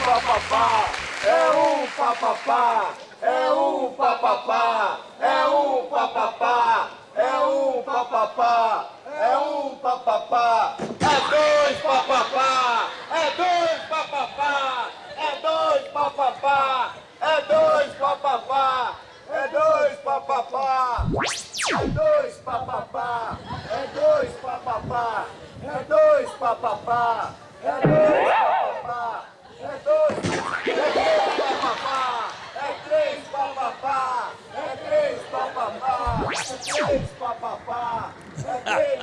papapá, é um papapá, é um papapá, é um papapá, é um papapá, é um papapá, é dois papapá, é dois papapá, é dois papapá, é dois papapá, é dois papapá, é dois papapá, é dois papapá, é dois papapá, é dois papapá, é dois, é três papapá, é três papapá, é três papapá, é três papapá, é três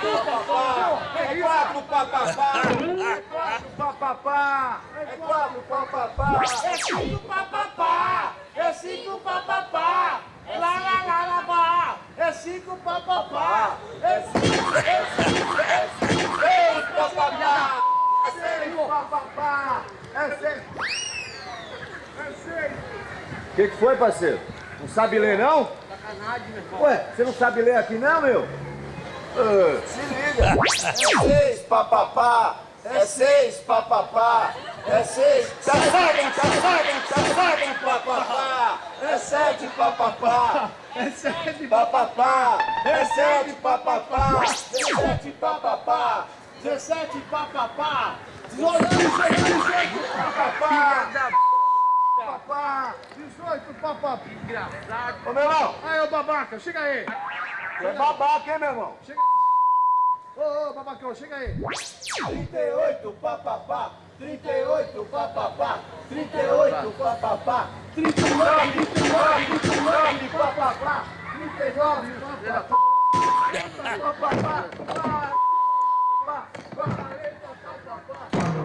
papapá, é quatro papapá, é quatro papapá, é quatro papapá, é cinco papapá, é cinco papapá, lá lá lá lá lá, é cinco papapá, é cinco, é é é seis papapá, é seis, é seis. O que, que foi, parceiro? Não sabe ler, não? Sacanagem, meu irmão. Ué, você não sabe ler aqui não, meu? Ah, se liga! É seis, papapá! É seis, papapá! É seis! Tá sabem, tá sabem, tá sabem, papapá! É sete, papapá! É sério. Papapá! É sete, papapá! Dezessete, papapá! Dezessete, papapá! Dezoito, dezoito, papapá! Papapá! Dezoito, papapá. Engraçado. Ô, meu irmão! Aí, ô babaca, chega aí. É babaca, hein, meu irmão? Ô, ô, babacão, chega aí. 38 papapá, 38 papapá, 38 papapá, 39, 39, 39 papapá, 39 papapá, papapá, papapá, 40 papapá, papapá,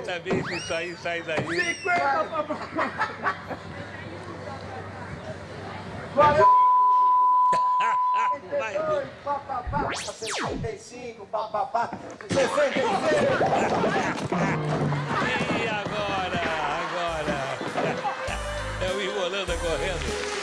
Ai, tá bem se isso aí sai daí. 50 papapá, 40 Vai, 62 papapá, 65 papapá, 66